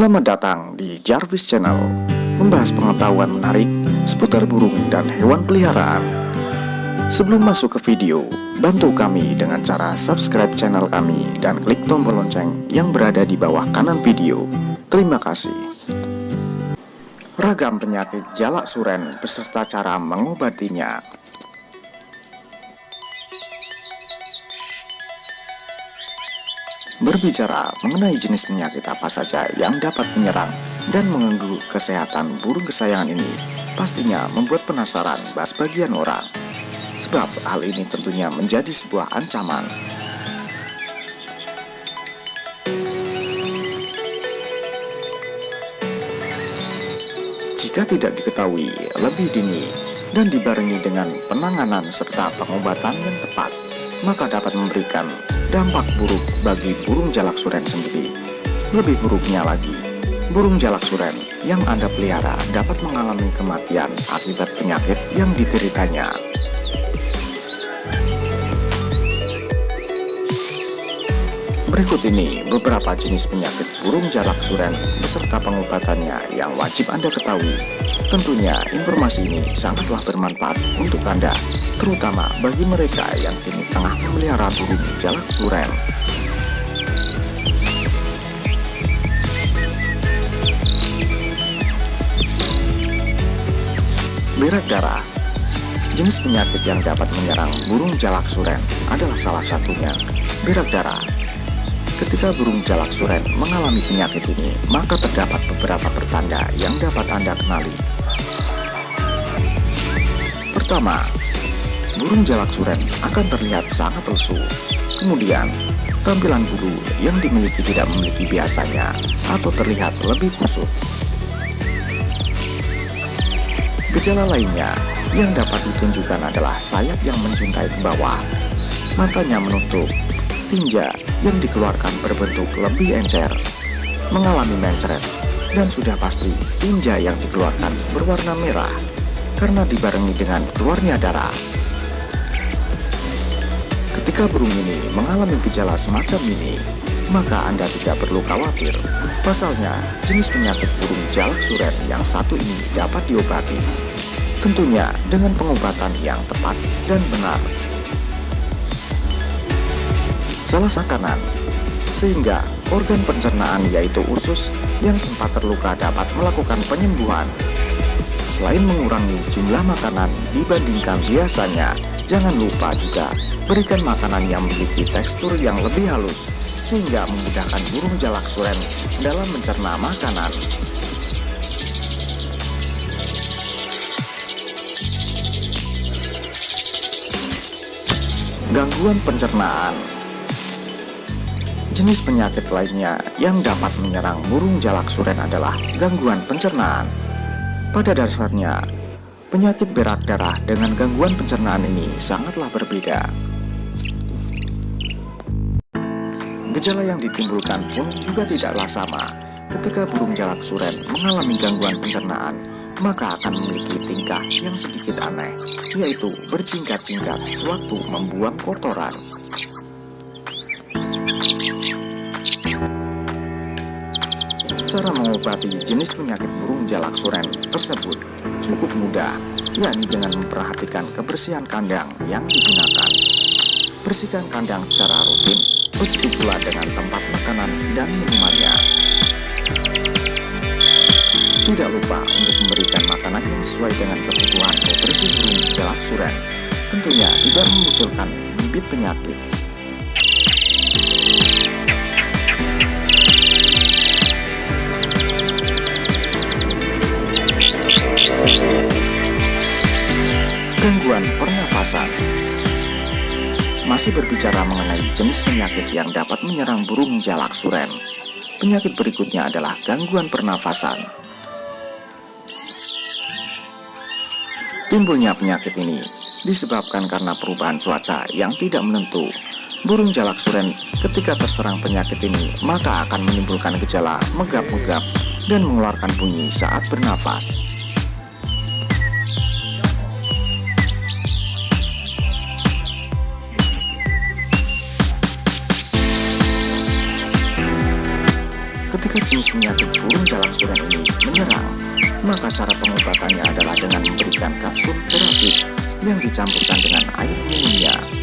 Selamat datang di Jarvis Channel Membahas pengetahuan menarik seputar burung dan hewan peliharaan. Sebelum masuk ke video, bantu kami dengan cara subscribe channel kami dan klik tombol lonceng yang berada di bawah kanan video. Terima kasih. Ragam penyakit jalak suren beserta cara mengobatinya Berbicara mengenai jenis penyakit apa saja yang dapat menyerang dan mengganggu kesehatan burung kesayangan ini pastinya membuat penasaran sebagian orang. Sebab hal ini tentunya menjadi sebuah ancaman. Jika tidak diketahui lebih dini dan dibarengi dengan penanganan serta pengobatan yang tepat, maka dapat memberikan dampak buruk bagi burung jalak suren sendiri. Lebih buruknya lagi, burung jalak suren yang Anda pelihara dapat mengalami kematian akibat penyakit yang dideritanya. Berikut ini beberapa jenis penyakit burung jalak suren beserta pengobatannya yang wajib Anda ketahui. Tentunya informasi ini sangatlah bermanfaat untuk Anda terutama bagi mereka yang kini tengah memelihara burung jalak suren. Berak darah Jenis penyakit yang dapat menyerang burung jalak suren adalah salah satunya berak darah. Ketika burung jalak suren mengalami penyakit ini, maka terdapat beberapa pertanda yang dapat Anda kenali. Pertama, burung jalak suren akan terlihat sangat lesu. Kemudian, tampilan bulu yang dimiliki tidak memiliki biasanya atau terlihat lebih kusut. Gejala lainnya yang dapat ditunjukkan adalah sayap yang menjuntai ke bawah, matanya menutup, tinja yang dikeluarkan berbentuk lebih encer, mengalami mencret, dan sudah pasti tinja yang dikeluarkan berwarna merah karena dibarengi dengan keluarnya darah. Ketika burung ini mengalami gejala semacam ini, maka Anda tidak perlu khawatir. Pasalnya, jenis penyakit burung jalak suren yang satu ini dapat diobati. Tentunya dengan pengobatan yang tepat dan benar. Salah sakanan, sehingga organ pencernaan yaitu usus yang sempat terluka dapat melakukan penyembuhan. Selain mengurangi jumlah makanan dibandingkan biasanya, jangan lupa juga Berikan makanan yang memiliki tekstur yang lebih halus, sehingga memudahkan burung jalak suren dalam mencerna makanan. Gangguan pencernaan Jenis penyakit lainnya yang dapat menyerang burung jalak suren adalah gangguan pencernaan. Pada dasarnya, penyakit berak darah dengan gangguan pencernaan ini sangatlah berbeda. Gejala yang ditimbulkan pun juga tidaklah sama. Ketika burung jalak suren mengalami gangguan pencernaan, maka akan memiliki tingkah yang sedikit aneh, yaitu berjingkat-jingkat sewaktu membuang kotoran. Cara mengobati jenis penyakit burung jalak suren tersebut cukup mudah, yakni dengan memperhatikan kebersihan kandang yang digunakan. Bersihkan kandang secara rutin begitu pula dengan tempat makanan dan minumannya. Tidak lupa untuk memberikan makanan yang sesuai dengan kebutuhan nutrisi burung jalak suren. Tentunya tidak memunculkan bibit penyakit. Pernafasan masih berbicara mengenai jenis penyakit yang dapat menyerang burung jalak suren. Penyakit berikutnya adalah gangguan pernafasan. Timbulnya penyakit ini disebabkan karena perubahan cuaca yang tidak menentu. Burung jalak suren ketika terserang penyakit ini maka akan menimbulkan gejala megap-megap dan mengeluarkan bunyi saat bernafas. Ketika jenis penyakit burung jalak suren ini menyerang, maka cara pengobatannya adalah dengan memberikan kapsul terafit yang dicampurkan dengan air minumnya